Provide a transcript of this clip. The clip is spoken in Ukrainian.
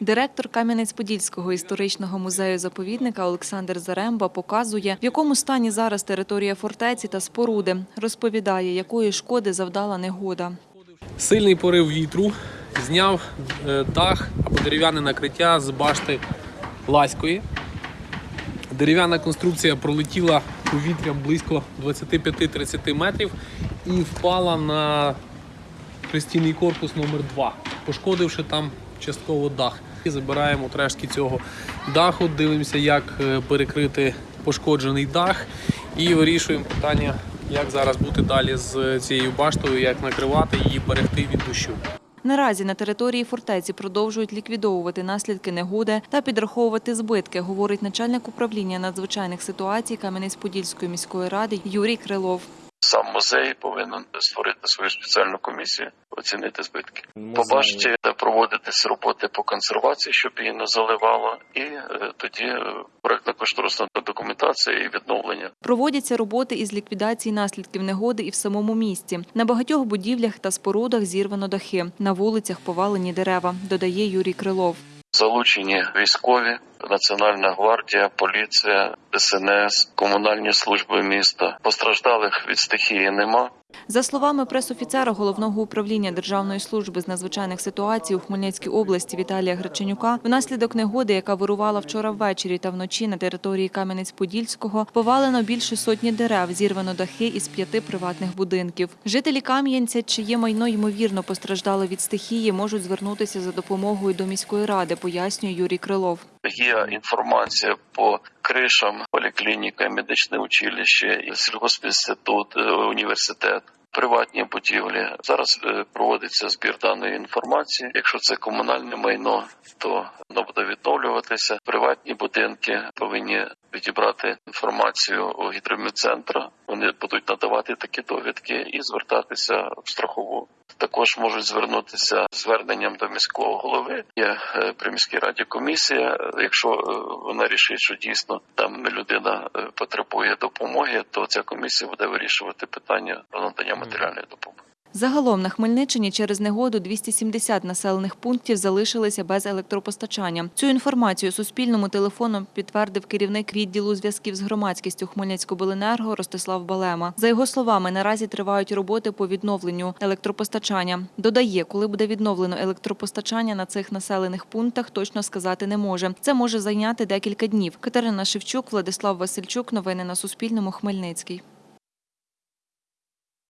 Директор Кам'янець-Подільського історичного музею заповідника Олександр Заремба показує, в якому стані зараз територія фортеці та споруди. Розповідає, якої шкоди завдала негода. Сильний порив вітру зняв е, дах або дерев'яне накриття з башти Ласької. Дерев'яна конструкція пролетіла повітрям близько 25-30 метрів і впала на пристійний корпус номер 2 пошкодивши там частково дах. І Забираємо рештки цього даху, дивимося, як е, перекрити пошкоджений дах, і вирішуємо питання, як зараз бути далі з цією баштою, як накривати її, берегти від дощу. Наразі на території фортеці продовжують ліквідовувати наслідки негоди та підраховувати збитки, говорить начальник управління надзвичайних ситуацій Кам'янець-Подільської міської ради Юрій Крилов. Сам музей повинен створити свою спеціальну комісію, оцінити збитки. По башті де проводитись роботи по консервації, щоб її не заливало, і е, тоді е, проектно-кошторисна документація і відновлення. Проводяться роботи із ліквідації наслідків негоди і в самому місті. На багатьох будівлях та спорудах зірвано дахи. На вулицях повалені дерева, додає Юрій Крилов. Залучені військові, Національна гвардія, поліція, ДСНС, комунальні служби міста. Постраждалих від стихії нема. За словами пресофіцера головного управління Державної служби з надзвичайних ситуацій у Хмельницькій області Віталія Греченюка, внаслідок негоди, яка вирувала вчора ввечері та вночі на території Кам'янець-Подільського, повалено більше сотні дерев, зірвано дахи із п'яти приватних будинків. Жителі Кам'янця, чиє майно ймовірно постраждало від стихії, можуть звернутися за допомогою до міської ради, пояснює Юрій Крилов. Є інформація по кришам, поліклініка, медичне училище, сільгоспінститут, е, університет. Приватні будівлі зараз е, проводиться збір даної інформації. Якщо це комунальне майно, то воно буде відновлюватися. Приватні будинки повинні відібрати інформацію у гідромедцентра. Вони будуть надавати такі довідки і звертатися в страхову. Також можуть звернутися зверненням до міського голови. Є е, при міській раді комісія. Якщо е, вона рішить, що дійсно там людина е, потребує допомоги, то ця комісія буде вирішувати питання про надання матеріальної допомоги. Загалом на Хмельниччині через негоду 270 населених пунктів залишилися без електропостачання. Цю інформацію Суспільному телефоном підтвердив керівник відділу зв'язків з громадськістю Хмельницькобленерго Ростислав Балема. За його словами, наразі тривають роботи по відновленню електропостачання. Додає, коли буде відновлено електропостачання на цих населених пунктах, точно сказати не може. Це може зайняти декілька днів. Катерина Шевчук, Владислав Васильчук. Новини на Суспільному. Хмельницький.